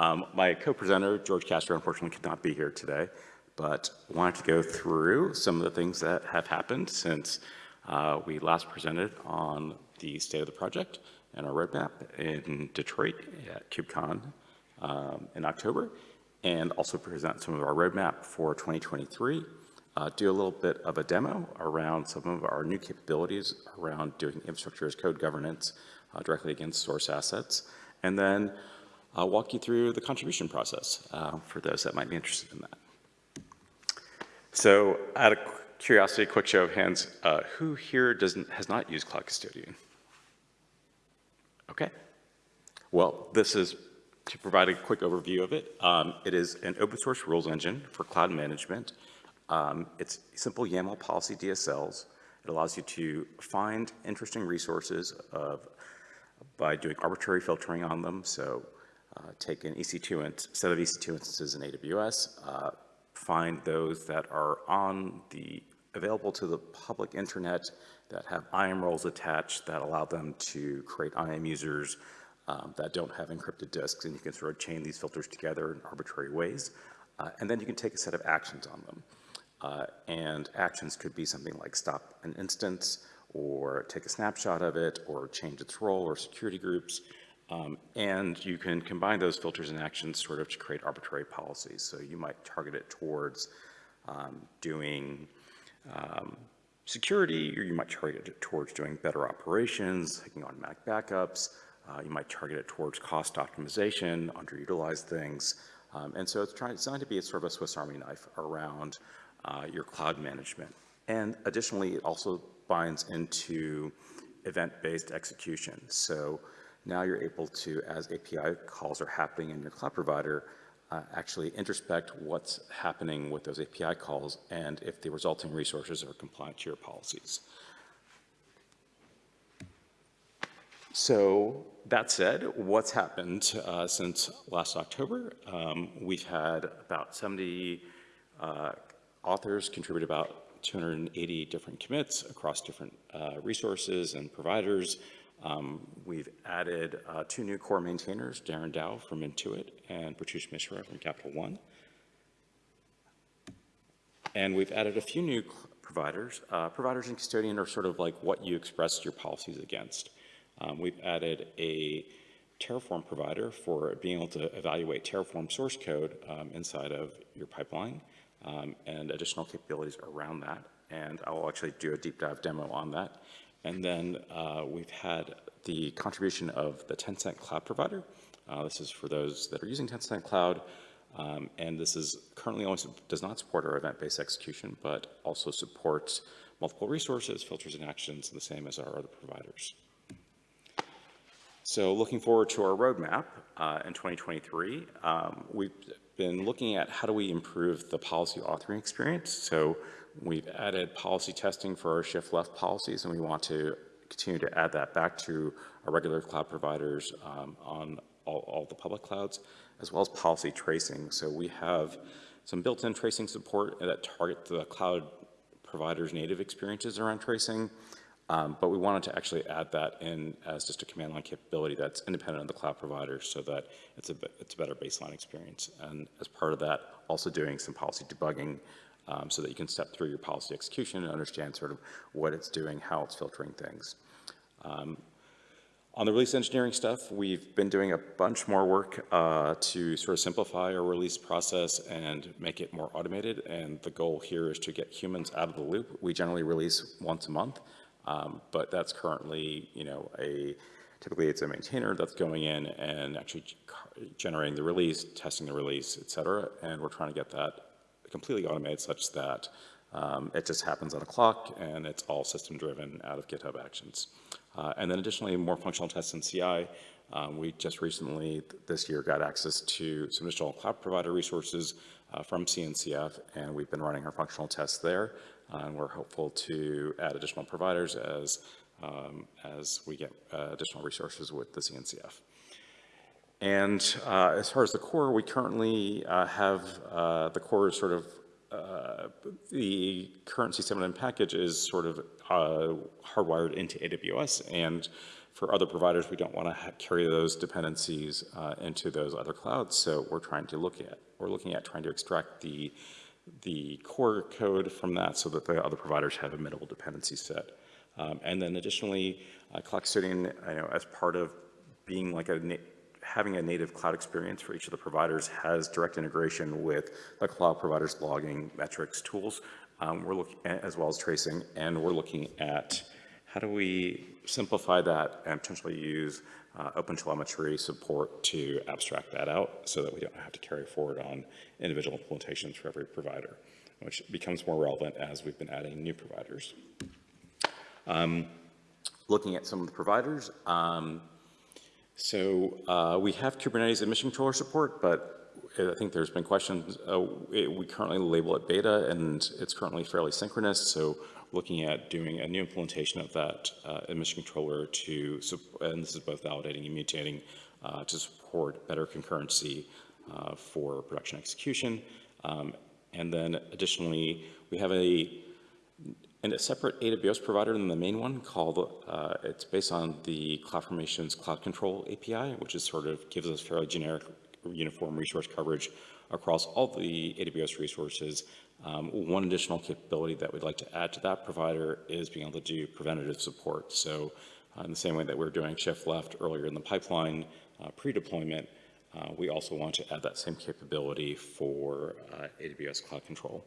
Um, my co-presenter, George Castro, unfortunately could not be here today, but wanted to go through some of the things that have happened since uh, we last presented on the state of the project and our roadmap in Detroit at KubeCon um, in October, and also present some of our roadmap for 2023 uh, do a little bit of a demo around some of our new capabilities around doing infrastructure as code governance uh, directly against source assets, and then I'll walk you through the contribution process uh, for those that might be interested in that. So out of curiosity, quick show of hands, uh, who here doesn't, has not used Cloud Custodian? Okay. Well, this is to provide a quick overview of it. Um, it is an open source rules engine for cloud management. Um, it's simple YAML policy DSLs. It allows you to find interesting resources of, by doing arbitrary filtering on them. So uh, take an EC2 set of EC2 instances in AWS, uh, find those that are on the available to the public internet that have IAM roles attached that allow them to create IAM users um, that don't have encrypted disks, and you can sort of chain these filters together in arbitrary ways. Uh, and then you can take a set of actions on them. Uh, and actions could be something like stop an instance or take a snapshot of it or change its role or security groups. Um, and you can combine those filters and actions sort of to create arbitrary policies. So you might target it towards um, doing um, security, or you might target it towards doing better operations, taking automatic backups. Uh, you might target it towards cost optimization, underutilized things. Um, and so it's designed to be a sort of a Swiss Army knife around uh, your cloud management. And additionally, it also binds into event-based execution. So now you're able to, as API calls are happening in your cloud provider, uh, actually introspect what's happening with those API calls and if the resulting resources are compliant to your policies. So that said, what's happened uh, since last October? Um, we've had about 70 uh, authors contribute about 280 different commits across different uh, resources and providers. Um, we've added uh, two new core maintainers, Darren Dow from Intuit and Pratush Mishra from Capital One. And we've added a few new providers. Uh, providers and custodian are sort of like what you express your policies against. Um, we've added a Terraform provider for being able to evaluate Terraform source code um, inside of your pipeline um, and additional capabilities around that. And I will actually do a deep dive demo on that. And then uh, we've had the contribution of the Tencent Cloud Provider. Uh, this is for those that are using Tencent Cloud. Um, and this is currently only does not support our event-based execution, but also supports multiple resources, filters, and actions the same as our other providers. So looking forward to our roadmap uh, in 2023, um, we've been looking at how do we improve the policy authoring experience. So we've added policy testing for our shift left policies, and we want to continue to add that back to our regular cloud providers um, on all, all, the public clouds, as well as policy tracing. So we have some built-in tracing support that target the cloud providers' native experiences around tracing. Um, but we wanted to actually add that in as just a command line capability that's independent of the cloud provider so that it's a, it's a better baseline experience. And as part of that, also doing some policy debugging um, so that you can step through your policy execution and understand sort of what it's doing, how it's filtering things. Um, on the release engineering stuff, we've been doing a bunch more work uh, to sort of simplify our release process and make it more automated. And the goal here is to get humans out of the loop. We generally release once a month. Um, but that's currently, you know, a typically it's a maintainer that's going in and actually generating the release, testing the release, et cetera. And we're trying to get that completely automated such that um, it just happens on a clock and it's all system driven out of GitHub Actions. Uh, and then additionally, more functional tests in CI. Um, we just recently this year got access to some additional cloud provider resources uh, from CNCF, and we've been running our functional tests there. Uh, and we're hopeful to add additional providers as, um, as we get uh, additional resources with the CNCF. And uh, as far as the core, we currently uh, have uh, the core sort of, uh, the current C7N package is sort of hardwired into AWS and For other providers, we don't want to carry those dependencies uh, into those other clouds, so we're trying to look at, we're looking at trying to extract the, the core code from that so that the other providers have a minimal dependency set. Um, and then additionally, uh, Custodian, you know, as part of being like a having a native cloud experience for each of the providers has direct integration with the cloud providers logging metrics tools. Um, we're looking as well as tracing, and we're looking at how do we simplify that and potentially use uh, OpenTelemetry support to abstract that out so that we don't have to carry forward on individual implementations for every provider, which becomes more relevant as we've been adding new providers. Um, looking at some of the providers, um, so uh, we have Kubernetes admission controller support, but I think there's been questions. Uh, we currently label it beta, and it's currently fairly synchronous. So looking at doing a new implementation of that uh, controller to, and this is both validating and mutating, uh, to support better concurrency uh, for production execution. Um, and then additionally, we have a and a separate AWS provider than the main one called, uh, it's based on the CloudFormation's Cloud Control API, which is sort of gives us fairly generic uniform resource coverage across all the AWS resources. Um, one additional capability that we'd like to add to that provider is being able to do preventative support. So uh, in the same way that we are doing shift left earlier in the pipeline uh, pre-deployment, uh, we also want to add that same capability for uh, AWS Cloud Control.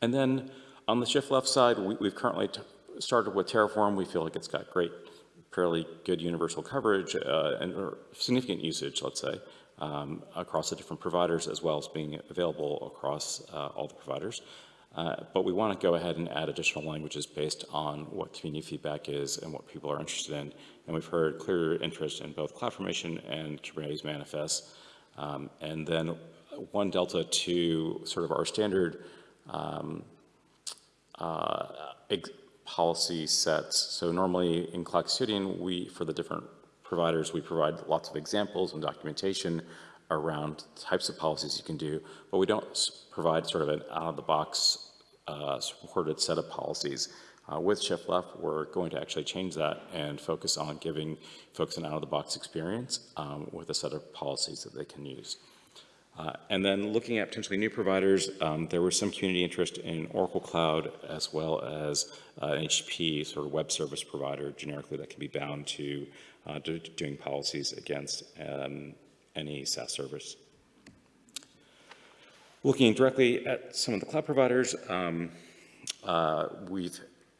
And then on the shift left side, we, have currently started with Terraform. We feel like it's got great, fairly good universal coverage uh, and significant usage, let's say, um, across the different providers as well as being available across uh, all the providers. Uh, but we want to go ahead and add additional languages based on what community feedback is and what people are interested in. And we've heard clear interest in both CloudFormation and Kubernetes manifests. Um, and then one delta to sort of our standard um, uh, policy sets. So normally in Cloud Custodian, we, for the different providers, we provide lots of examples and documentation around types of policies you can do, but we don't provide sort of an out-of-the-box uh, supported set of policies. Uh, with Shift Left, we're going to actually change that and focus on giving folks an out-of-the-box experience um, with a set of policies that they can use. Uh, and then looking at potentially new providers, um, there was some community interest in Oracle Cloud as well as uh, an sort of web service provider generically that can be bound to, uh, doing policies against um, any SaaS service. Looking directly at some of the cloud providers, um, uh, we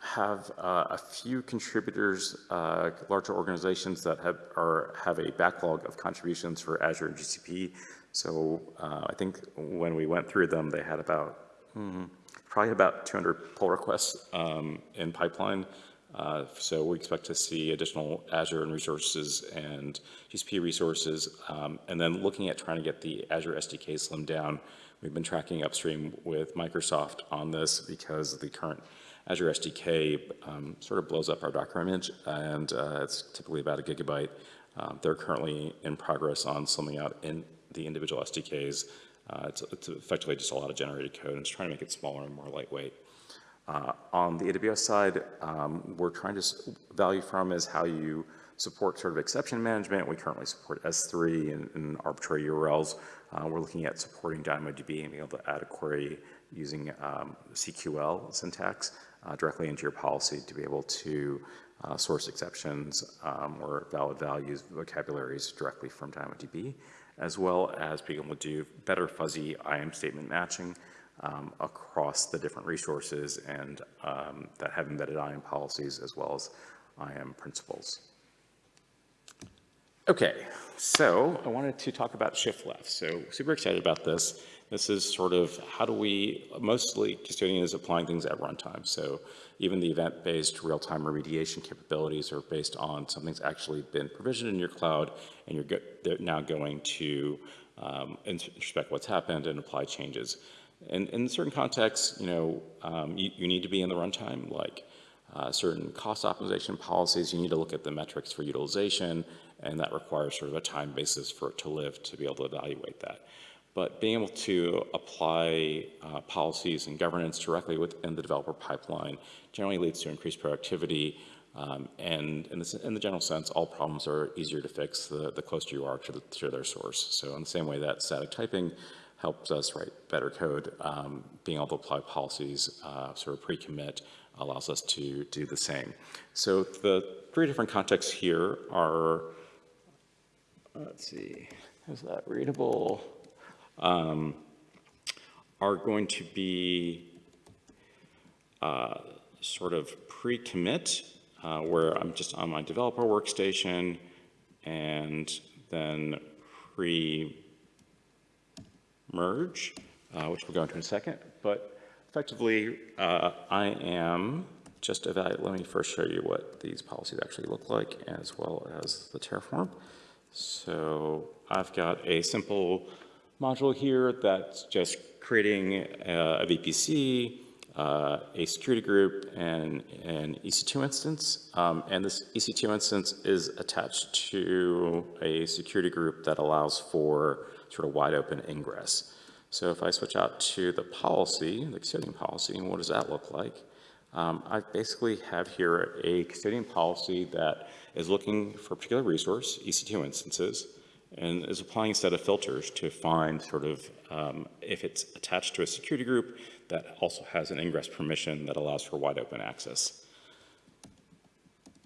have uh, a few contributors, uh, larger organizations that have, are, have a backlog of contributions for Azure and GCP. So uh, I think when we went through them, they had about, hmm, probably about 200 pull requests um, in pipeline. Uh, so we expect to see additional Azure and resources and GCP resources. Um, and then looking at trying to get the Azure SDK slimmed down, we've been tracking upstream with Microsoft on this because the current Azure SDK um, sort of blows up our Docker image and uh, it's typically about a gigabyte. Um, they're currently in progress on slimming out in the individual SDKs. Uh, it's, it's, effectively just a lot of generated code and it's trying to make it smaller and more lightweight. Uh, on the AWS side, um, we're trying to value from is how you support sort of exception management. We currently support S3 and, and arbitrary URLs. Uh, we're looking at supporting DynamoDB and being able to add a query using um, CQL syntax uh, directly into your policy to be able to uh, source exceptions um, or valid values vocabularies directly from DynamoDB as well as being able to do better fuzzy IAM statement matching um, across the different resources and um, that have embedded IAM policies as well as IAM principals. Okay, so I wanted to talk about shift left. So super excited about this. This is sort of how do we, mostly custodian is applying things at runtime. So even the event-based real-time remediation capabilities are based on something's actually been provisioned in your cloud and you're go now going to um, inspect what's happened and apply changes. And in certain contexts, you know, um, you, you, need to be in the runtime, like uh, certain cost optimization policies, you need to look at the metrics for utilization, and that requires sort of a time basis for it to live to be able to evaluate that but being able to apply uh, policies and governance directly within the developer pipeline generally leads to increased productivity Um, and in the, in the general sense, all problems are easier to fix the, the closer you are to, the, to their source. So in the same way that static typing helps us write better code, um, being able to apply policies, uh, sort of pre-commit, allows us to do the same. So the three different contexts here are, let's see, is that readable? Um, are going to be uh, sort of pre-commit, uh, where I'm just on my developer workstation, and then pre-merge, uh, which we'll go into in a second. But effectively, uh, I am just evaluate, let me first show you what these policies actually look like, as well as the Terraform. So I've got a simple module here that's just creating a, a VPC, uh, a security group, and an EC2 instance. Um, and this EC2 instance is attached to a security group that allows for sort of wide open ingress. So if I switch out to the policy, the custodian policy, and what does that look like? Um, I basically have here a custodian policy that is looking for a particular resource, EC2 instances, and is applying a set of filters to find sort of um, if it's attached to a security group that also has an ingress permission that allows for wide open access.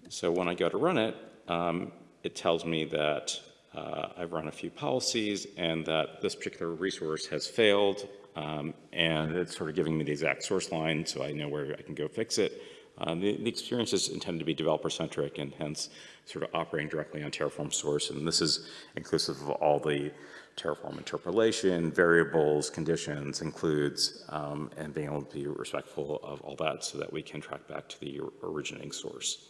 So when I go to run it, um, it tells me that uh, I've run a few policies and that this particular resource has failed um, and it's sort of giving me the exact source line so I know where I can go fix it. Um, the, the, experience is intended to be developer-centric and hence sort of operating directly on Terraform source. And this is inclusive of all the Terraform interpolation, variables, conditions, includes, um, and being able to be respectful of all that so that we can track back to the originating source.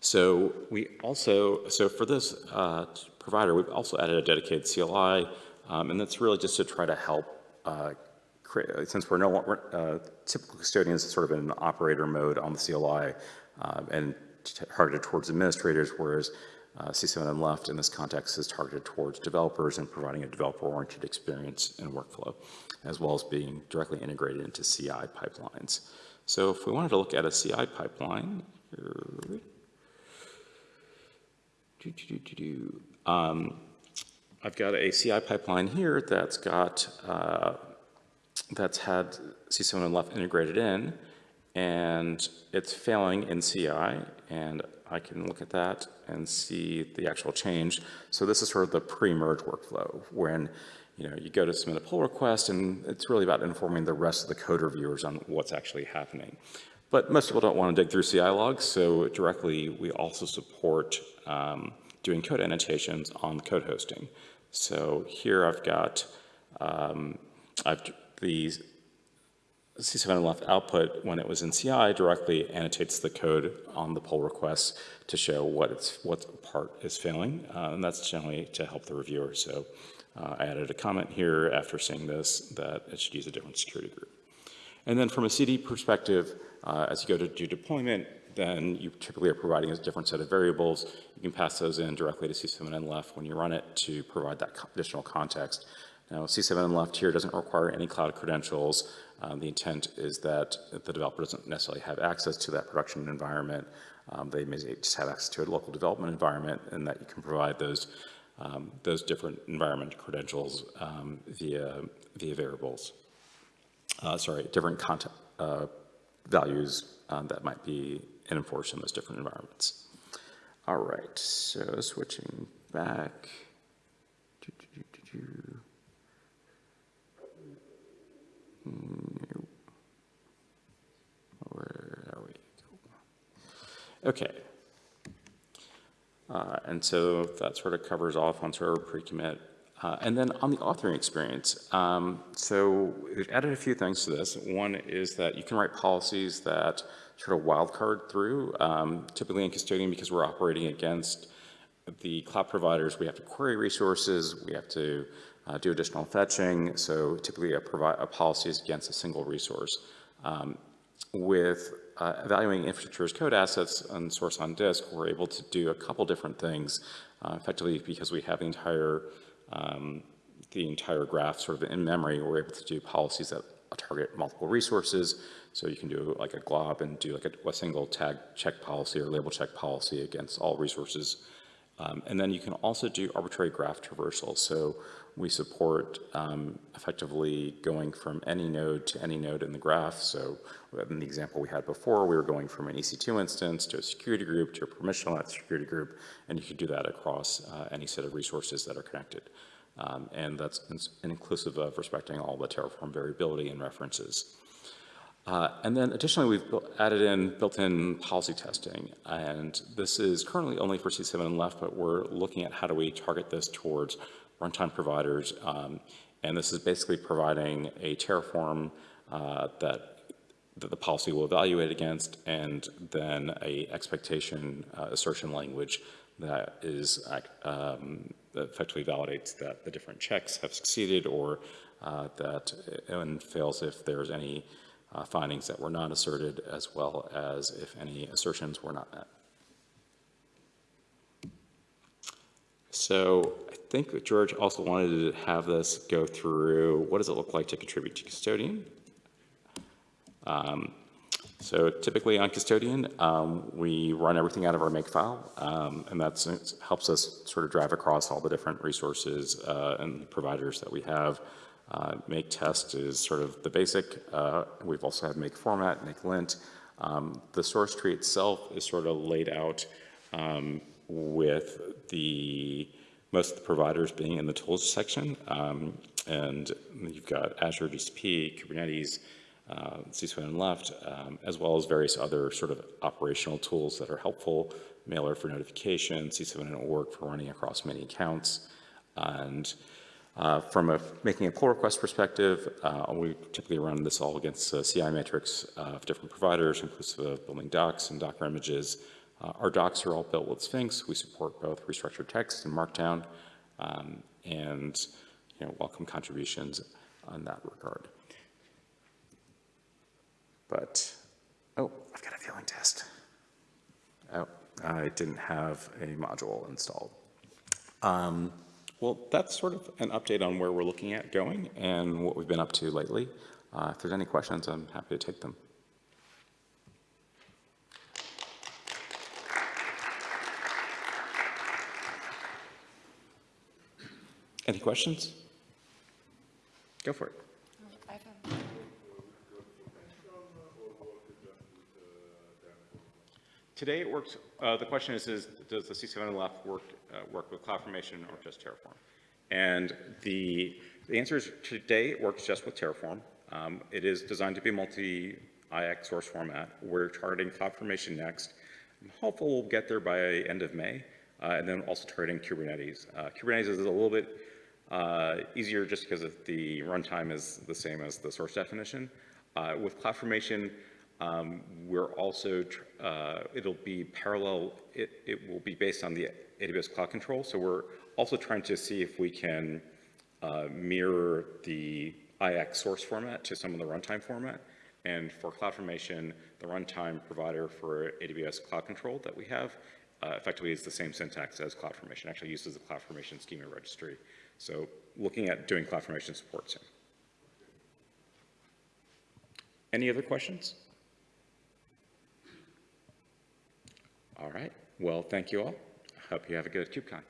So we also, so for this uh, provider, we've also added a dedicated CLI, um, and that's really just to try to help uh, since we're no uh, typical custodians sort of in an operator mode on the CLI um, and targeted towards administrators, whereas uh, C7N left in this context is targeted towards developers and providing a developer-oriented experience and workflow, as well as being directly integrated into CI pipelines. So if we wanted to look at a CI pipeline, um, I've got a CI pipeline here that's got uh, that's had C7N left integrated in, and it's failing in CI, and I can look at that and see the actual change. So this is sort of the pre-merge workflow, when you know you go to submit a pull request, and it's really about informing the rest of the code reviewers on what's actually happening. But most people don't want to dig through CI logs, so directly we also support um, doing code annotations on code hosting. So here I've got um, I've the C7N left output when it was in CI directly annotates the code on the pull request to show what it's what part is failing, uh, and that's generally to help the reviewer. So uh, I added a comment here after seeing this that it should use a different security group. And then from a CD perspective, uh, as you go to do deployment, then you typically are providing a different set of variables. You can pass those in directly to C7N left when you run it to provide that additional context. Now, C7N left here doesn't require any cloud credentials. Um, the intent is that the developer doesn't necessarily have access to that production environment. Um, they may just have access to a local development environment and that you can provide those um, those different environment credentials um, via via variables. Uh, sorry, different content uh, values um, that might be enforced in those different environments. All right, so switching back. Where are we? Okay. Uh, and so that sort of covers off on of pre-commit. Uh, and then on the authoring experience, um, so we've added a few things to this. One is that you can write policies that sort of wildcard through, um, typically in custodian because we're operating against the cloud providers, we have to query resources, we have to uh, do additional fetching. So typically a, a, policy is against a single resource. Um, with uh, evaluating infrastructure as code assets and source on disk, we're able to do a couple different things uh, effectively because we have the entire um, the entire graph sort of in memory, we're able to do policies that target multiple resources. So you can do like a glob and do like a, a single tag check policy or label check policy against all resources. Um, and then you can also do arbitrary graph traversal. So we support um, effectively going from any node to any node in the graph. So in the example we had before, we were going from an EC2 instance to a security group to a permissionless security group, and you could do that across uh, any set of resources that are connected. Um, and that's inclusive of respecting all the Terraform variability and references. Uh, and then additionally, we've added in built-in policy testing. And this is currently only for C7N left, but we're looking at how do we target this towards runtime providers. Um, and this is basically providing a Terraform uh, that, that the policy will evaluate against and then a expectation uh, assertion language that is um, that effectively validates that the different checks have succeeded or uh, that and fails if there's any uh, findings that were not asserted as well as if any assertions were not met. So I think George also wanted to have this go through what does it look like to contribute to custodian. Um, so typically on custodian, um, we run everything out of our makefile, um, and that helps us sort of drive across all the different resources uh, and providers that we have. Uh, make test is sort of the basic. Uh, we've also had make format, make lint. Um, the source tree itself is sort of laid out um, with the most of the providers being in the tools section. Um, and you've got Azure GCP, Kubernetes, uh, C7N left, um, as well as various other sort of operational tools that are helpful, Mailer for notification, C7N Org for running across many accounts. And uh, from a, making a pull request perspective, uh, we typically run this all against a CI matrix of different providers, inclusive of building docs and Docker images. Uh, our docs are all built with Sphinx. We support both restructured text and Markdown, um, and you know, welcome contributions on that regard. But, oh, I've got a feeling test. Oh, I didn't have a module installed. Um, well, that's sort of an update on where we're looking at going and what we've been up to lately. Uh, if there's any questions, I'm happy to take them. Any questions? Go for it. Today it works, uh, the question is, is does the C7N left work, uh, work with CloudFormation or just Terraform? And the, the answer is today it works just with Terraform. Um, it is designed to be multi-IaC source format. We're targeting CloudFormation next. I'm hopeful we'll get there by end of May. Uh, and then also targeting Kubernetes. Uh, Kubernetes is a little bit uh, easier just because the runtime is the same as the source definition. Uh, with CloudFormation, um, we're also, uh, it'll be parallel, it, it will be based on the AWS Cloud Control. So we're also trying to see if we can uh, mirror the IaC source format to some of the runtime format. And for CloudFormation, the runtime provider for AWS Cloud Control that we have uh, effectively is the same syntax as CloudFormation, actually uses the CloudFormation schema registry. So looking at doing CloudFormation support soon. Any other questions? All right. Well, thank you all. Hope you have a good KubeCon.